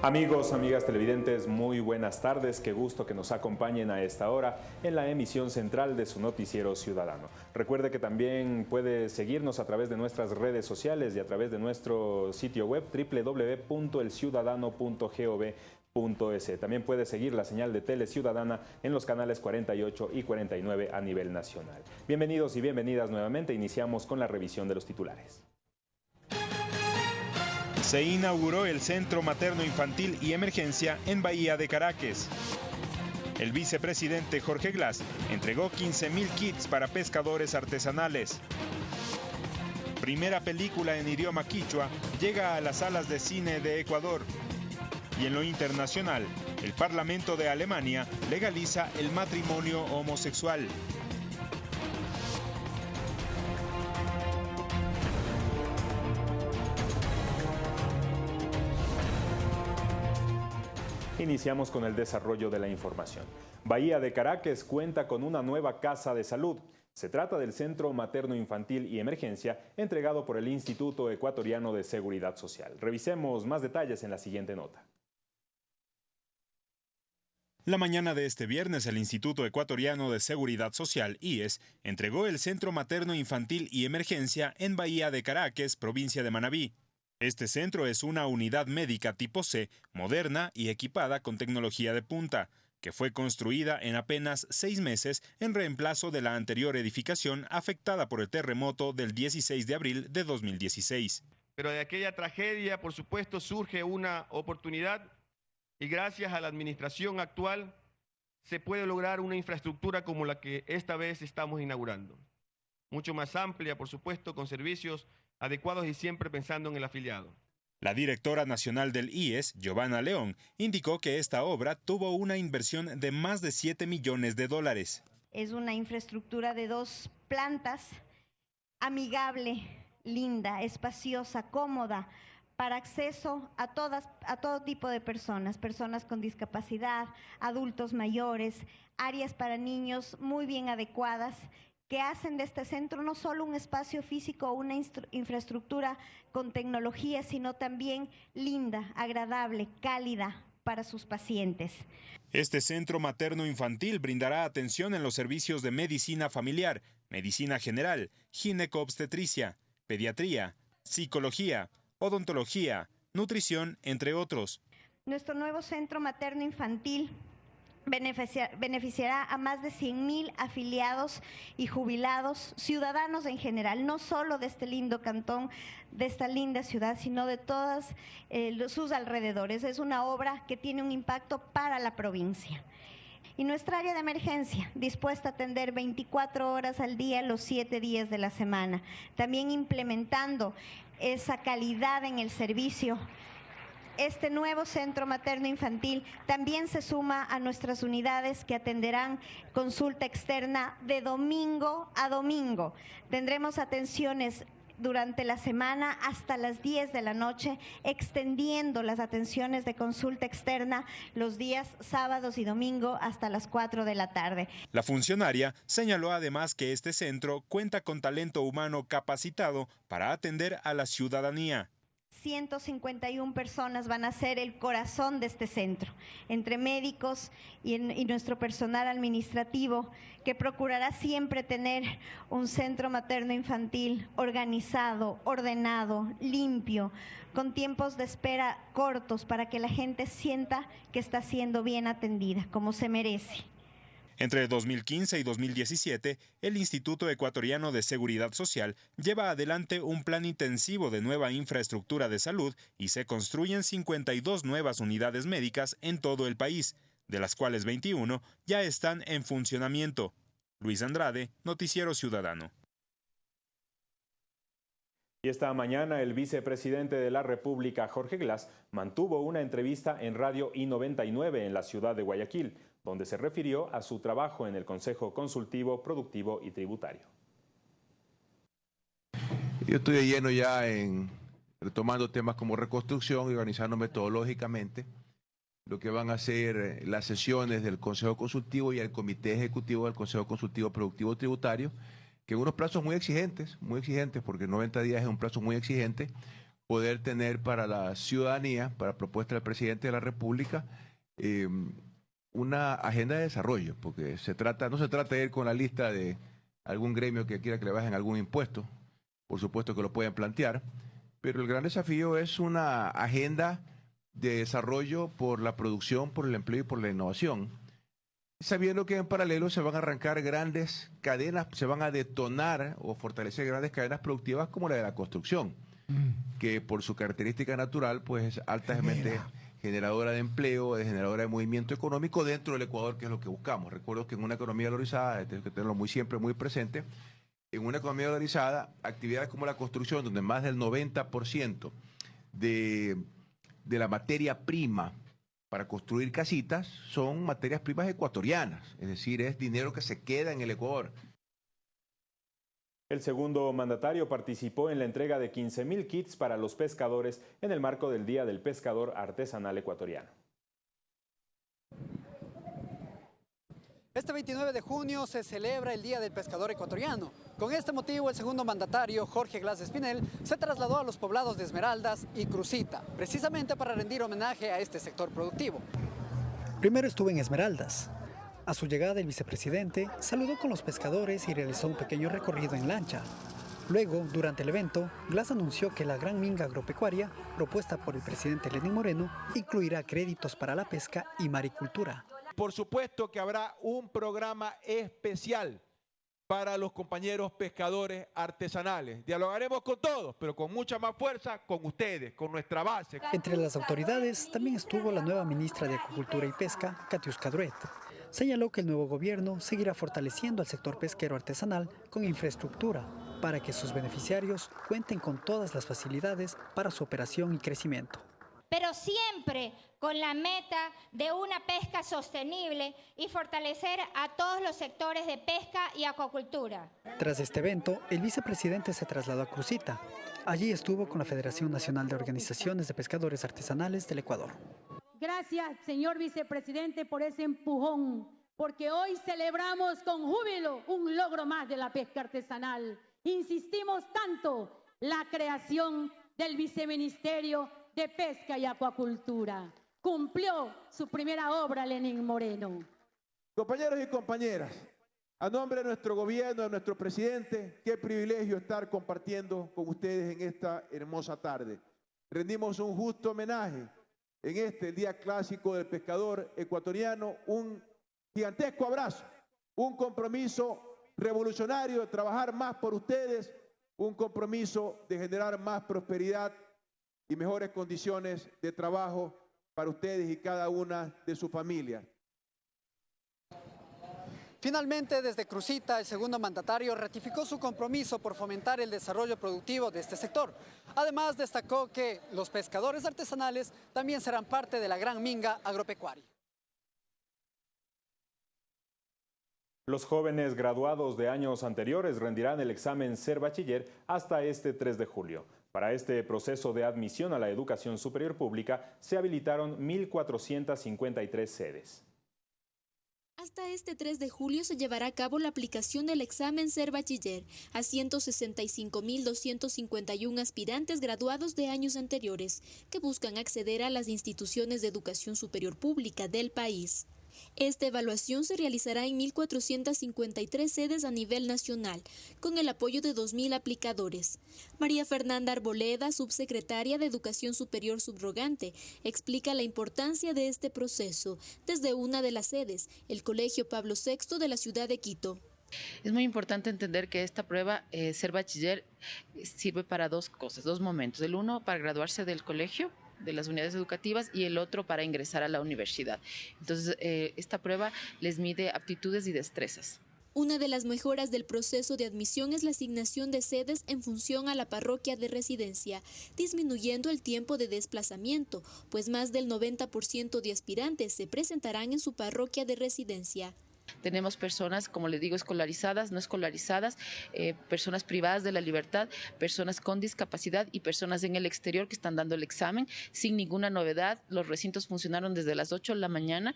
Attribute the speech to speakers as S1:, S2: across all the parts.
S1: Amigos, amigas televidentes, muy buenas tardes. Qué gusto que nos acompañen a esta hora en la emisión central de su noticiero ciudadano. Recuerde que también puede seguirnos a través de nuestras redes sociales y a través de nuestro sitio web www.elciudadano.gov.es. También puede seguir la señal de Tele Ciudadana en los canales 48 y 49 a nivel nacional. Bienvenidos y bienvenidas nuevamente. Iniciamos con la revisión de los titulares
S2: se inauguró el Centro Materno Infantil y Emergencia en Bahía de Caracas. El vicepresidente Jorge Glass entregó 15.000 kits para pescadores artesanales. Primera película en idioma quichua llega a las salas de cine de Ecuador. Y en lo internacional, el Parlamento de Alemania legaliza el matrimonio homosexual.
S1: Iniciamos con el desarrollo de la información. Bahía de Caracas cuenta con una nueva casa de salud. Se trata del Centro Materno Infantil y Emergencia entregado por el Instituto Ecuatoriano de Seguridad Social. Revisemos más detalles en la siguiente nota.
S2: La mañana de este viernes, el Instituto Ecuatoriano de Seguridad Social, IES, entregó el Centro Materno Infantil y Emergencia en Bahía de Caracas, provincia de Manabí. Este centro es una unidad médica tipo C, moderna y equipada con tecnología de punta, que fue construida en apenas seis meses en reemplazo de la anterior edificación afectada por el terremoto del 16 de abril de 2016.
S3: Pero de aquella tragedia, por supuesto, surge una oportunidad y gracias a la administración actual se puede lograr una infraestructura como la que esta vez estamos inaugurando. Mucho más amplia, por supuesto, con servicios adecuados y siempre pensando en el afiliado.
S2: La directora nacional del IES, Giovanna León, indicó que esta obra tuvo una inversión de más de 7 millones de dólares.
S4: Es una infraestructura de dos plantas, amigable, linda, espaciosa, cómoda, para acceso a, todas, a todo tipo de personas, personas con discapacidad, adultos mayores, áreas para niños muy bien adecuadas que hacen de este centro no solo un espacio físico o una infraestructura con tecnología, sino también linda, agradable, cálida para sus pacientes.
S2: Este centro materno infantil brindará atención en los servicios de medicina familiar, medicina general, gineco-obstetricia, pediatría, psicología, odontología, nutrición, entre otros.
S4: Nuestro nuevo centro materno beneficiará a más de 100.000 afiliados y jubilados, ciudadanos en general, no solo de este lindo cantón, de esta linda ciudad, sino de todos eh, sus alrededores. Es una obra que tiene un impacto para la provincia. Y nuestra área de emergencia, dispuesta a atender 24 horas al día, los 7 días de la semana. También implementando esa calidad en el servicio este nuevo centro materno infantil también se suma a nuestras unidades que atenderán consulta externa de domingo a domingo. Tendremos atenciones durante la semana hasta las 10 de la noche, extendiendo las atenciones de consulta externa los días sábados y domingo hasta las 4 de la tarde.
S2: La funcionaria señaló además que este centro cuenta con talento humano capacitado para atender a la ciudadanía.
S4: 151 personas van a ser el corazón de este centro, entre médicos y, nuestro personal administrativo, que procurará siempre tener un centro materno infantil organizado, ordenado, limpio, con tiempos de espera cortos para que la gente sienta que está siendo bien atendida, como se merece.
S2: Entre 2015 y 2017, el Instituto Ecuatoriano de Seguridad Social lleva adelante un plan intensivo de nueva infraestructura de salud y se construyen 52 nuevas unidades médicas en todo el país, de las cuales 21 ya están en funcionamiento. Luis Andrade, Noticiero Ciudadano.
S1: Y esta mañana el vicepresidente de la República, Jorge Glass, mantuvo una entrevista en Radio I-99 en la ciudad de Guayaquil donde se refirió a su trabajo en el Consejo Consultivo, Productivo y Tributario.
S5: Yo estoy lleno ya en retomando temas como reconstrucción y organizando metodológicamente lo que van a ser eh, las sesiones del Consejo Consultivo y el Comité Ejecutivo del Consejo Consultivo Productivo Tributario, que en unos plazos muy exigentes, muy exigentes, porque 90 días es un plazo muy exigente, poder tener para la ciudadanía, para propuesta del presidente de la República, eh, una agenda de desarrollo, porque se trata, no se trata de ir con la lista de algún gremio que quiera que le bajen algún impuesto, por supuesto que lo pueden plantear, pero el gran desafío es una agenda de desarrollo por la producción, por el empleo y por la innovación, sabiendo que en paralelo se van a arrancar grandes cadenas, se van a detonar o fortalecer grandes cadenas productivas como la de la construcción, mm. que por su característica natural pues es altamente generadora de empleo, de generadora de movimiento económico dentro del Ecuador, que es lo que buscamos. Recuerdo que en una economía valorizada, tenemos que tenerlo muy siempre muy presente, en una economía valorizada, actividades como la construcción, donde más del 90% de, de la materia prima para construir casitas son materias primas ecuatorianas, es decir, es dinero que se queda en el Ecuador.
S1: El segundo mandatario participó en la entrega de 15.000 kits para los pescadores en el marco del Día del Pescador Artesanal Ecuatoriano.
S6: Este 29 de junio se celebra el Día del Pescador Ecuatoriano. Con este motivo, el segundo mandatario, Jorge Glass Espinel, se trasladó a los poblados de Esmeraldas y Crucita, precisamente para rendir homenaje a este sector productivo. Primero estuvo en Esmeraldas, a su llegada, el vicepresidente saludó con los pescadores y realizó un pequeño recorrido en lancha. Luego, durante el evento, Glass anunció que la gran minga agropecuaria, propuesta por el presidente Lenín Moreno, incluirá créditos para la pesca y maricultura.
S5: Por supuesto que habrá un programa especial para los compañeros pescadores artesanales. Dialogaremos con todos, pero con mucha más fuerza con ustedes, con nuestra base.
S6: Entre las autoridades también estuvo la nueva ministra de Agricultura y Pesca, Katiuska Druet señaló que el nuevo gobierno seguirá fortaleciendo al sector pesquero artesanal con infraestructura para que sus beneficiarios cuenten con todas las facilidades para su operación y crecimiento.
S7: Pero siempre con la meta de una pesca sostenible y fortalecer a todos los sectores de pesca y acuacultura.
S6: Tras este evento, el vicepresidente se trasladó a Crucita. Allí estuvo con la Federación Nacional de Organizaciones de Pescadores Artesanales del Ecuador.
S8: Gracias, señor vicepresidente, por ese empujón, porque hoy celebramos con júbilo un logro más de la pesca artesanal. Insistimos tanto la creación del viceministerio de Pesca y Acuacultura. Cumplió su primera obra Lenín Moreno.
S5: Compañeros y compañeras, a nombre de nuestro gobierno, de nuestro presidente, qué privilegio estar compartiendo con ustedes en esta hermosa tarde. Rendimos un justo homenaje en este Día Clásico del Pescador Ecuatoriano un gigantesco abrazo, un compromiso revolucionario de trabajar más por ustedes, un compromiso de generar más prosperidad y mejores condiciones de trabajo para ustedes y cada una de sus familias.
S6: Finalmente, desde Crucita, el segundo mandatario ratificó su compromiso por fomentar el desarrollo productivo de este sector. Además, destacó que los pescadores artesanales también serán parte de la gran minga agropecuaria.
S1: Los jóvenes graduados de años anteriores rendirán el examen Ser Bachiller hasta este 3 de julio. Para este proceso de admisión a la educación superior pública se habilitaron 1.453 sedes.
S9: Hasta este 3 de julio se llevará a cabo la aplicación del examen Ser Bachiller a 165.251 aspirantes graduados de años anteriores que buscan acceder a las instituciones de educación superior pública del país. Esta evaluación se realizará en 1.453 sedes a nivel nacional, con el apoyo de 2.000 aplicadores. María Fernanda Arboleda, subsecretaria de Educación Superior Subrogante, explica la importancia de este proceso desde una de las sedes, el Colegio Pablo VI de la ciudad de Quito.
S10: Es muy importante entender que esta prueba, eh, ser bachiller, sirve para dos cosas, dos momentos. El uno, para graduarse del colegio, de las unidades educativas y el otro para ingresar a la universidad. Entonces, eh, esta prueba les mide aptitudes y destrezas.
S9: Una de las mejoras del proceso de admisión es la asignación de sedes en función a la parroquia de residencia, disminuyendo el tiempo de desplazamiento, pues más del 90% de aspirantes se presentarán en su parroquia de residencia.
S10: Tenemos personas, como les digo, escolarizadas, no escolarizadas, eh, personas privadas de la libertad, personas con discapacidad y personas en el exterior que están dando el examen sin ninguna novedad. Los recintos funcionaron desde las 8 de la mañana.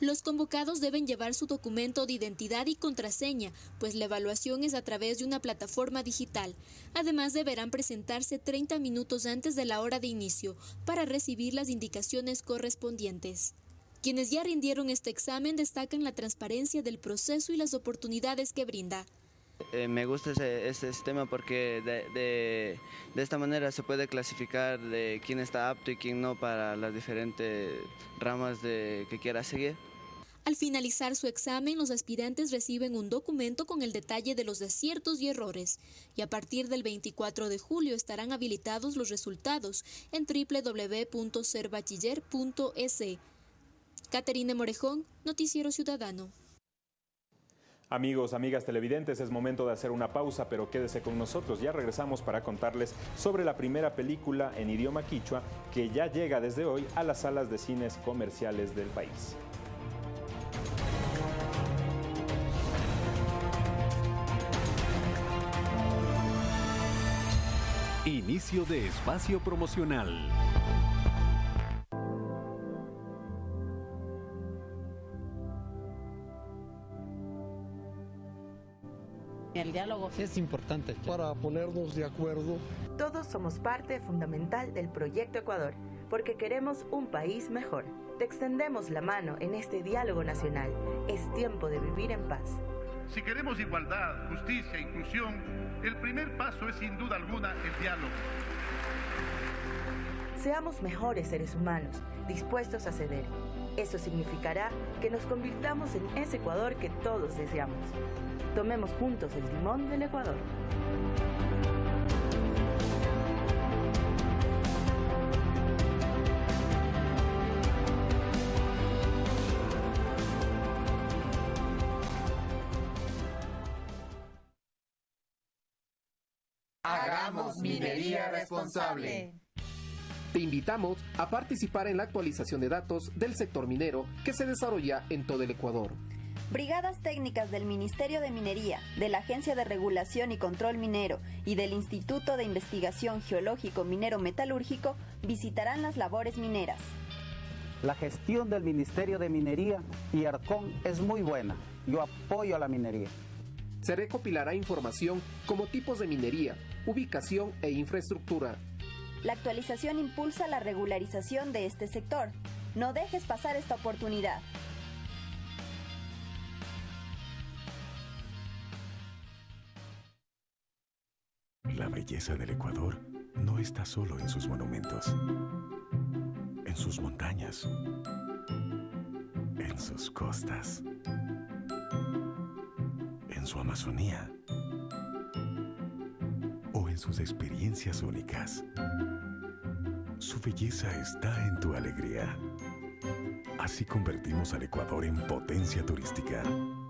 S9: Los convocados deben llevar su documento de identidad y contraseña, pues la evaluación es a través de una plataforma digital. Además, deberán presentarse 30 minutos antes de la hora de inicio para recibir las indicaciones correspondientes. Quienes ya rindieron este examen destacan la transparencia del proceso y las oportunidades que brinda.
S11: Eh, me gusta ese, sistema porque de, esta manera se puede clasificar de quién está apto y quién no para las diferentes ramas de, que quiera seguir.
S9: Al finalizar su examen, los aspirantes reciben un documento con el detalle de los aciertos y errores, y a partir del 24 de julio estarán habilitados los resultados en www.serbachiller.es. Caterine Morejón, Noticiero Ciudadano.
S1: Amigos, amigas televidentes, es momento de hacer una pausa, pero quédese con nosotros. Ya regresamos para contarles sobre la primera película en idioma quichua que ya llega desde hoy a las salas de cines comerciales del país.
S12: Inicio de espacio promocional.
S13: El diálogo es importante
S14: para ponernos de acuerdo.
S15: Todos somos parte fundamental del proyecto Ecuador, porque queremos un país mejor. Te extendemos la mano en este diálogo nacional. Es tiempo de vivir en paz.
S16: Si queremos igualdad, justicia e inclusión, el primer paso es sin duda alguna el diálogo.
S15: Seamos mejores seres humanos, dispuestos a ceder. Eso significará que nos convirtamos en ese Ecuador que todos deseamos. Tomemos juntos el timón del Ecuador.
S17: Hagamos minería responsable.
S18: Te invitamos a participar en la actualización de datos del sector minero que se desarrolla en todo el Ecuador.
S19: Brigadas técnicas del Ministerio de Minería, de la Agencia de Regulación y Control Minero y del Instituto de Investigación Geológico Minero Metalúrgico visitarán las labores mineras.
S20: La gestión del Ministerio de Minería y ARCON es muy buena. Yo apoyo a la minería.
S18: Se recopilará información como tipos de minería, ubicación e infraestructura.
S19: La actualización impulsa la regularización de este sector. No dejes pasar esta oportunidad.
S12: La belleza del Ecuador no está solo en sus monumentos, en sus montañas, en sus costas, en su Amazonía sus experiencias únicas. Su belleza está en tu alegría. Así convertimos al Ecuador en potencia turística,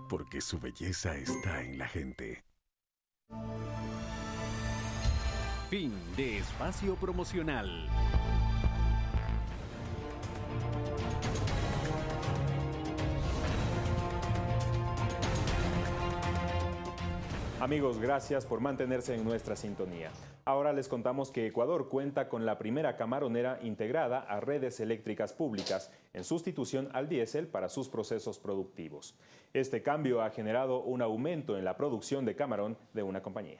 S12: porque su belleza está en la gente.
S21: Fin de espacio promocional.
S1: Amigos, gracias por mantenerse en nuestra sintonía. Ahora les contamos que Ecuador cuenta con la primera camaronera integrada a redes eléctricas públicas en sustitución al diésel para sus procesos productivos. Este cambio ha generado un aumento en la producción de camarón de una compañía.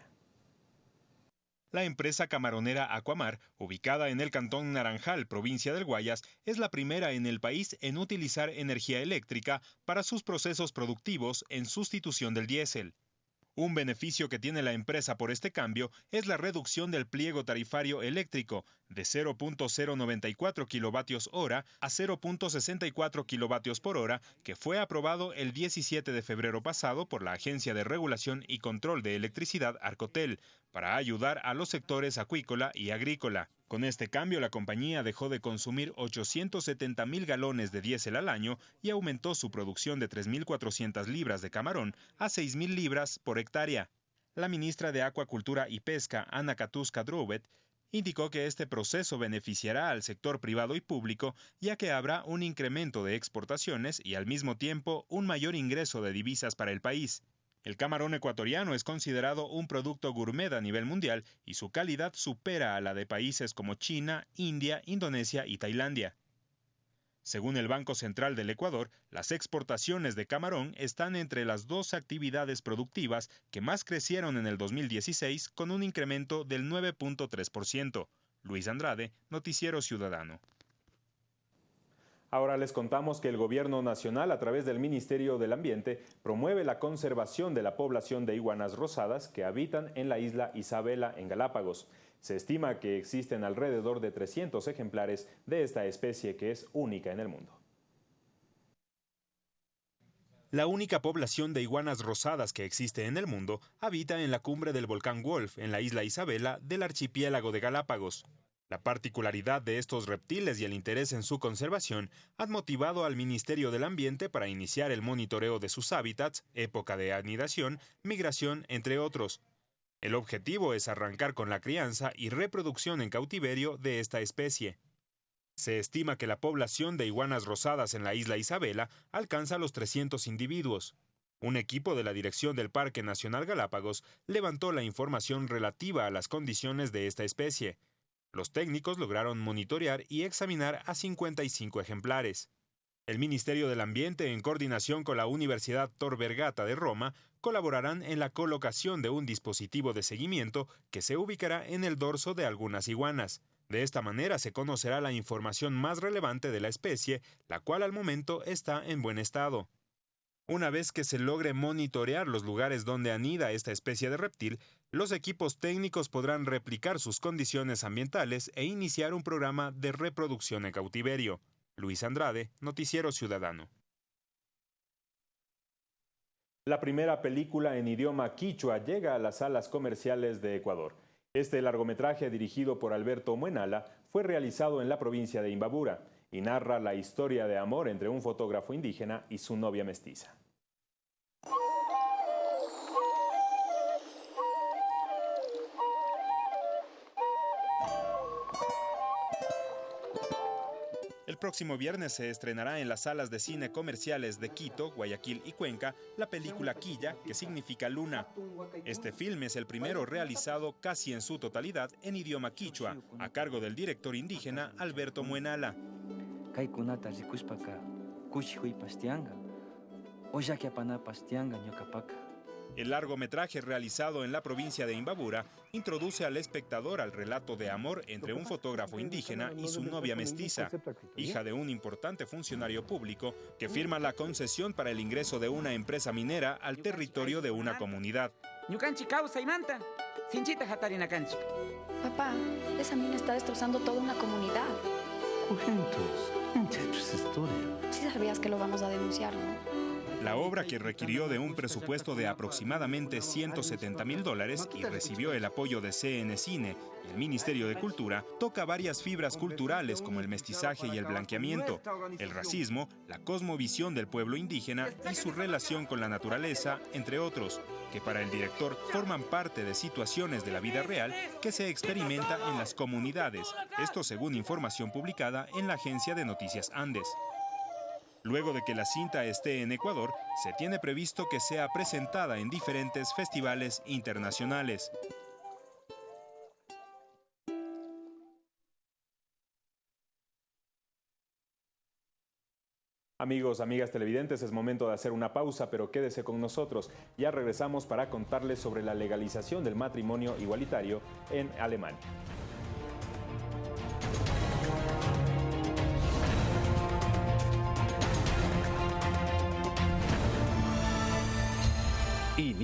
S2: La empresa camaronera Aquamar, ubicada en el cantón Naranjal, provincia del Guayas, es la primera en el país en utilizar energía eléctrica para sus procesos productivos en sustitución del diésel. Un beneficio que tiene la empresa por este cambio es la reducción del pliego tarifario eléctrico de 0.094 kilovatios hora a 0.64 kilovatios por hora, que fue aprobado el 17 de febrero pasado por la Agencia de Regulación y Control de Electricidad Arcotel, para ayudar a los sectores acuícola y agrícola. Con este cambio, la compañía dejó de consumir 870 mil galones de diésel al año y aumentó su producción de 3.400 libras de camarón a 6.000 libras por hectárea. La ministra de Acuacultura y Pesca, Ana Katuska Drubet, indicó que este proceso beneficiará al sector privado y público, ya que habrá un incremento de exportaciones y al mismo tiempo un mayor ingreso de divisas para el país. El camarón ecuatoriano es considerado un producto gourmet a nivel mundial y su calidad supera a la de países como China, India, Indonesia y Tailandia. Según el Banco Central del Ecuador, las exportaciones de camarón están entre las dos actividades productivas que más crecieron en el 2016 con un incremento del 9.3%. Luis Andrade, Noticiero Ciudadano.
S1: Ahora les contamos que el Gobierno Nacional, a través del Ministerio del Ambiente, promueve la conservación de la población de iguanas rosadas que habitan en la isla Isabela, en Galápagos. Se estima que existen alrededor de 300 ejemplares de esta especie que es única en el mundo.
S2: La única población de iguanas rosadas que existe en el mundo habita en la cumbre del volcán Wolf, en la isla Isabela del archipiélago de Galápagos. La particularidad de estos reptiles y el interés en su conservación han motivado al Ministerio del Ambiente para iniciar el monitoreo de sus hábitats, época de anidación, migración, entre otros. El objetivo es arrancar con la crianza y reproducción en cautiverio de esta especie. Se estima que la población de iguanas rosadas en la isla Isabela alcanza los 300 individuos. Un equipo de la Dirección del Parque Nacional Galápagos levantó la información relativa a las condiciones de esta especie. Los técnicos lograron monitorear y examinar a 55 ejemplares. El Ministerio del Ambiente, en coordinación con la Universidad Tor Vergata de Roma, colaborarán en la colocación de un dispositivo de seguimiento que se ubicará en el dorso de algunas iguanas. De esta manera se conocerá la información más relevante de la especie, la cual al momento está en buen estado. Una vez que se logre monitorear los lugares donde anida esta especie de reptil, los equipos técnicos podrán replicar sus condiciones ambientales e iniciar un programa de reproducción en cautiverio. Luis Andrade, Noticiero Ciudadano.
S1: La primera película en idioma quichua llega a las salas comerciales de Ecuador. Este largometraje, dirigido por Alberto Muenala, fue realizado en la provincia de Imbabura y narra la historia de amor entre un fotógrafo indígena y su novia mestiza.
S2: Próximo viernes se estrenará en las salas de cine comerciales de Quito, Guayaquil y Cuenca la película Quilla, que significa luna. Este film es el primero realizado casi en su totalidad en idioma quichua, a cargo del director indígena Alberto Muenala. El largometraje realizado en la provincia de Imbabura introduce al espectador al relato de amor entre un fotógrafo indígena y su novia mestiza, hija de un importante funcionario público que firma la concesión para el ingreso de una empresa minera al territorio de una comunidad.
S22: Papá, esa mina está destrozando toda una comunidad. Sí sabías que lo vamos a denunciar, ¿no?
S2: La obra, que requirió de un presupuesto de aproximadamente 170 mil dólares y recibió el apoyo de CN Cine y el Ministerio de Cultura, toca varias fibras culturales como el mestizaje y el blanqueamiento, el racismo, la cosmovisión del pueblo indígena y su relación con la naturaleza, entre otros, que para el director forman parte de situaciones de la vida real que se experimenta en las comunidades, esto según información publicada en la agencia de noticias Andes. Luego de que la cinta esté en Ecuador, se tiene previsto que sea presentada en diferentes festivales internacionales.
S1: Amigos, amigas televidentes, es momento de hacer una pausa, pero quédese con nosotros. Ya regresamos para contarles sobre la legalización del matrimonio igualitario en Alemania.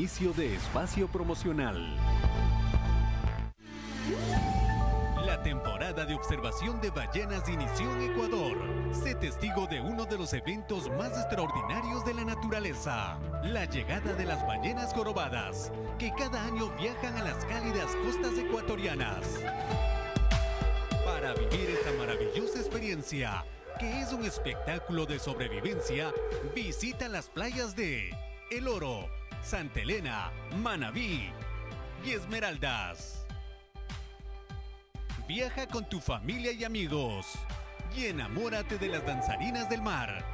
S21: Inicio de espacio promocional. La temporada de observación de ballenas inició en Ecuador. Sé testigo de uno de los eventos más extraordinarios de la naturaleza, la llegada de las ballenas jorobadas, que cada año viajan a las cálidas costas ecuatorianas. Para vivir esta maravillosa experiencia, que es un espectáculo de sobrevivencia, visita las playas de El Oro, Santa Elena, Manabí y Esmeraldas. Viaja con tu familia y amigos y enamórate de las danzarinas del mar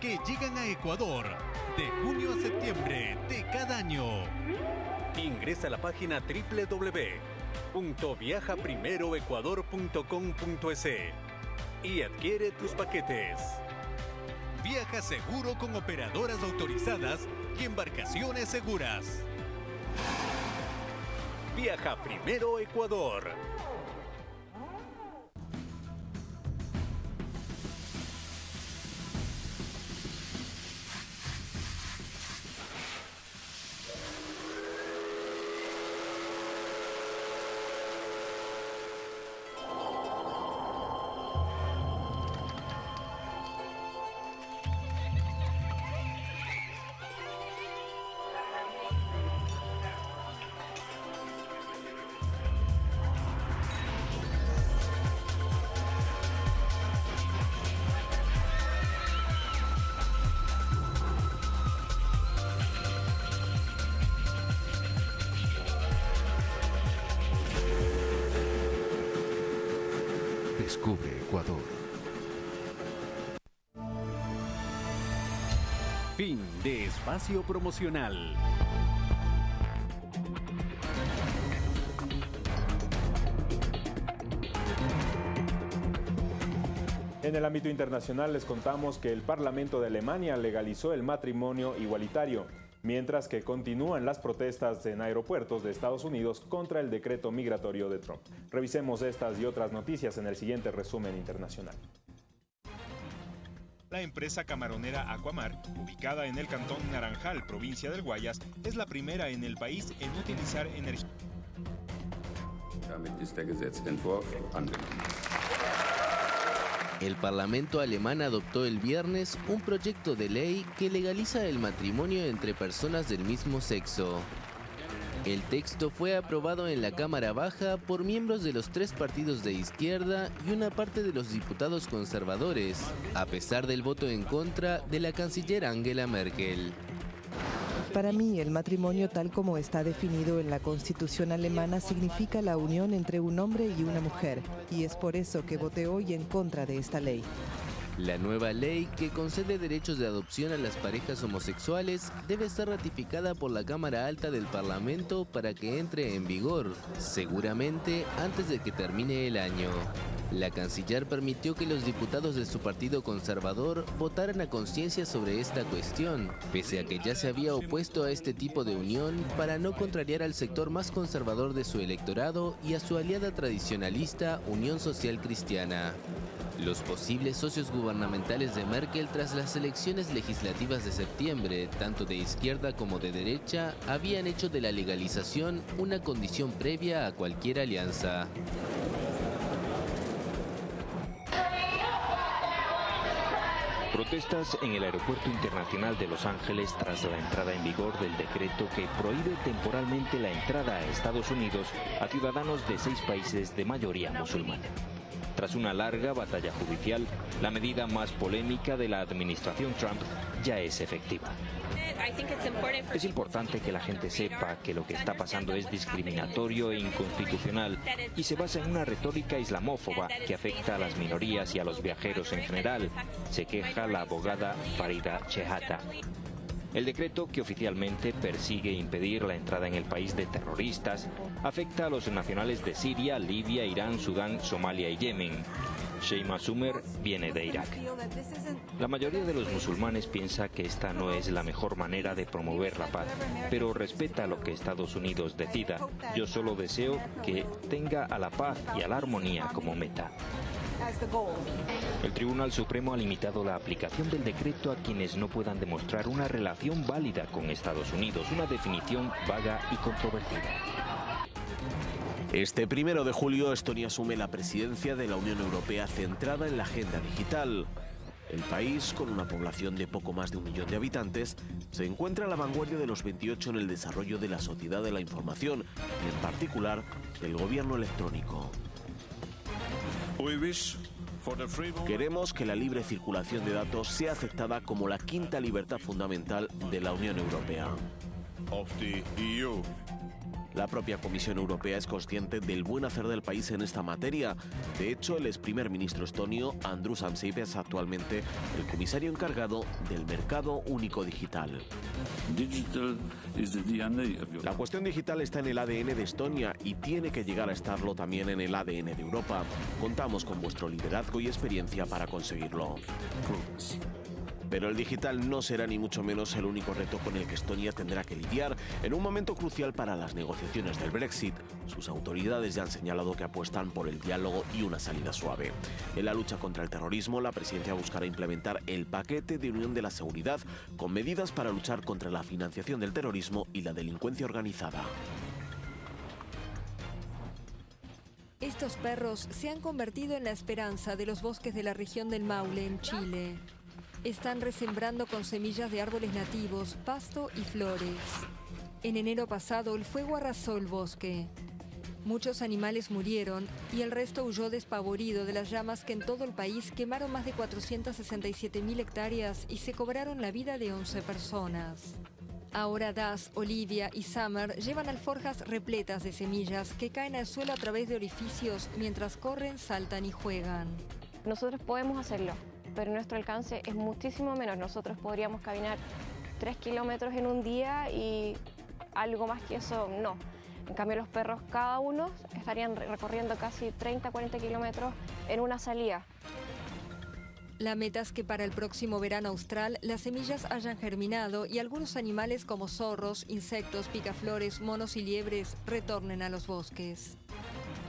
S21: que llegan a Ecuador de junio a septiembre de cada año. Ingresa a la página www.viajaprimeroecuador.com.es y adquiere tus paquetes. Viaja seguro con operadoras autorizadas y embarcaciones seguras. Viaja primero Ecuador. Fin de espacio promocional.
S1: En el ámbito internacional les contamos que el Parlamento de Alemania legalizó el matrimonio igualitario, mientras que continúan las protestas en aeropuertos de Estados Unidos contra el decreto migratorio de Trump. Revisemos estas y otras noticias en el siguiente resumen internacional.
S2: La empresa camaronera Aquamar, ubicada en el cantón Naranjal, provincia del Guayas, es la primera en el país en utilizar energía.
S23: El Parlamento alemán adoptó el viernes un proyecto de ley que legaliza el matrimonio entre personas del mismo sexo. El texto fue aprobado en la Cámara Baja por miembros de los tres partidos de izquierda y una parte de los diputados conservadores, a pesar del voto en contra de la canciller Angela Merkel.
S24: Para mí, el matrimonio tal como está definido en la Constitución alemana significa la unión entre un hombre y una mujer, y es por eso que voté hoy en contra de esta ley.
S23: La nueva ley que concede derechos de adopción a las parejas homosexuales debe ser ratificada por la Cámara Alta del Parlamento para que entre en vigor, seguramente antes de que termine el año. La canciller permitió que los diputados de su partido conservador votaran a conciencia sobre esta cuestión, pese a que ya se había opuesto a este tipo de unión para no contrariar al sector más conservador de su electorado y a su aliada tradicionalista Unión Social Cristiana. Los posibles socios gubernamentales de Merkel tras las elecciones legislativas de septiembre, tanto de izquierda como de derecha, habían hecho de la legalización una condición previa a cualquier alianza.
S25: Protestas en el Aeropuerto Internacional de Los Ángeles tras la entrada en vigor del decreto que prohíbe temporalmente la entrada a Estados Unidos a ciudadanos de seis países de mayoría musulmana. Tras una larga batalla judicial, la medida más polémica de la administración Trump ya es efectiva. Es importante que la gente sepa que lo que está pasando es discriminatorio e inconstitucional y se basa en una retórica islamófoba que afecta a las minorías y a los viajeros en general, se queja la abogada Farida Chehata. El decreto, que oficialmente persigue impedir la entrada en el país de terroristas, afecta a los nacionales de Siria, Libia, Irán, Sudán, Somalia y Yemen. Sheima Sumer viene de Irak. La mayoría de los musulmanes piensa que esta no es la mejor manera de promover la paz, pero respeta lo que Estados Unidos decida. Yo solo deseo que tenga a la paz y a la armonía como meta. El Tribunal Supremo ha limitado la aplicación del decreto a quienes no puedan demostrar una relación válida con Estados Unidos, una definición vaga y controvertida.
S26: Este primero de julio, Estonia asume la presidencia de la Unión Europea centrada en la agenda digital. El país, con una población de poco más de un millón de habitantes, se encuentra a la vanguardia de los 28 en el desarrollo de la sociedad de la información y, en particular, del gobierno electrónico. Queremos que la libre circulación de datos sea aceptada como la quinta libertad fundamental de la Unión Europea. La propia Comisión Europea es consciente del buen hacer del país en esta materia. De hecho, el ex primer ministro estonio, Andrus Ansip, es actualmente el comisario encargado del mercado único digital. La cuestión digital está en el ADN de Estonia y tiene que llegar a estarlo también en el ADN de Europa. Contamos con vuestro liderazgo y experiencia para conseguirlo. Pero el digital no será ni mucho menos el único reto con el que Estonia tendrá que lidiar en un momento crucial para las negociaciones del Brexit. Sus autoridades ya han señalado que apuestan por el diálogo y una salida suave. En la lucha contra el terrorismo, la presidencia buscará implementar el paquete de unión de la seguridad con medidas para luchar contra la financiación del terrorismo y la delincuencia organizada.
S27: Estos perros se han convertido en la esperanza de los bosques de la región del Maule, en Chile. Están resembrando con semillas de árboles nativos, pasto y flores. En enero pasado el fuego arrasó el bosque. Muchos animales murieron y el resto huyó despavorido de las llamas que en todo el país quemaron más de 467.000 hectáreas y se cobraron la vida de 11 personas. Ahora Das, Olivia y Summer llevan alforjas repletas de semillas que caen al suelo a través de orificios mientras corren, saltan y juegan.
S28: Nosotros podemos hacerlo, pero nuestro alcance es muchísimo menos. Nosotros podríamos caminar 3 kilómetros en un día y algo más que eso no. En cambio los perros cada uno estarían recorriendo casi 30-40 kilómetros en una salida.
S27: La meta es que para el próximo verano austral las semillas hayan germinado y algunos animales como zorros, insectos, picaflores, monos y liebres retornen a los bosques.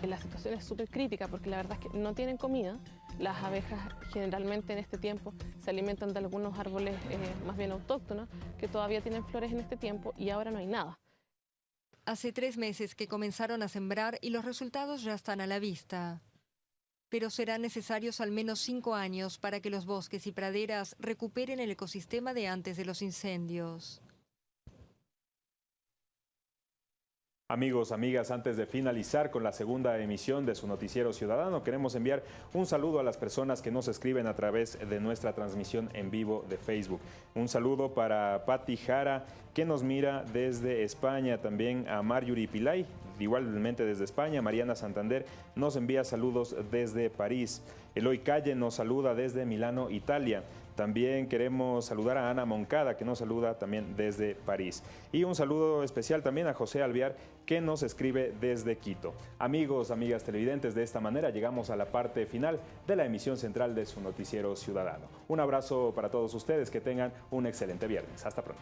S29: La situación es súper crítica porque la verdad es que no tienen comida. Las abejas generalmente en este tiempo se alimentan de algunos árboles eh, más bien autóctonos que todavía tienen flores en este tiempo y ahora no hay nada.
S27: Hace tres meses que comenzaron a sembrar y los resultados ya están a la vista pero serán necesarios al menos cinco años para que los bosques y praderas recuperen el ecosistema de antes de los incendios.
S2: Amigos, amigas, antes de finalizar con la segunda emisión de su noticiero ciudadano, queremos enviar un saludo a las personas que nos escriben a través de nuestra transmisión en vivo de Facebook. Un saludo para Patti Jara, que nos mira desde España, también a Marjorie Pilay, igualmente desde España, Mariana Santander nos envía saludos desde París, Eloy Calle nos saluda desde Milano, Italia. También queremos saludar a Ana Moncada, que nos saluda también desde París. Y un saludo especial también a José Alviar, que nos escribe desde Quito. Amigos, amigas televidentes, de esta manera llegamos a la parte final de la emisión central de su noticiero ciudadano. Un abrazo para todos ustedes, que tengan un excelente viernes. Hasta pronto.